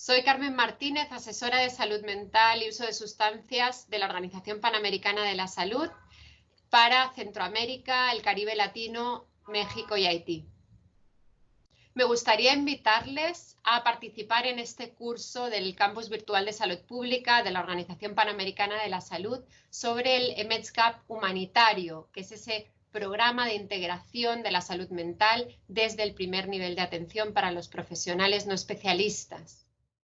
Soy Carmen Martínez, asesora de salud mental y uso de sustancias de la Organización Panamericana de la Salud para Centroamérica, el Caribe Latino, México y Haití. Me gustaría invitarles a participar en este curso del Campus Virtual de Salud Pública de la Organización Panamericana de la Salud sobre el EMEDSCAP humanitario, que es ese programa de integración de la salud mental desde el primer nivel de atención para los profesionales no especialistas.